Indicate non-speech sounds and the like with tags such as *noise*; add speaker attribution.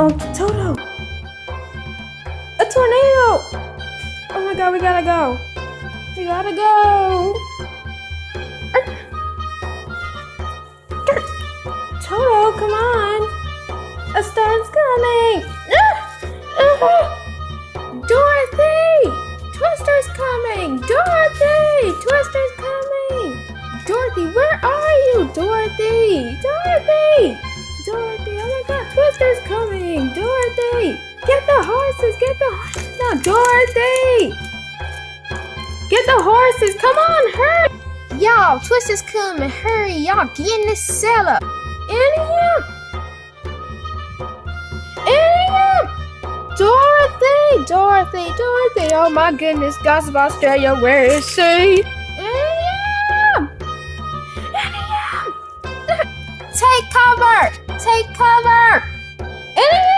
Speaker 1: Oh, Toto! A tornado! Oh my god, we gotta go! We gotta go! Toto, come on! A storm's coming! Ah! Ah! The horses! Get the horses now! Dorothy! Get the horses! Come on, hurry!
Speaker 2: Y'all, Twister's coming. Hurry, y'all. Get in this cellar.
Speaker 1: Auntie Em! Anium! Dorothy! Dorothy! Dorothy! Oh my goodness, Gossip Australia, where is she? *laughs*
Speaker 2: Take cover. Take cover.
Speaker 1: Auntie Em!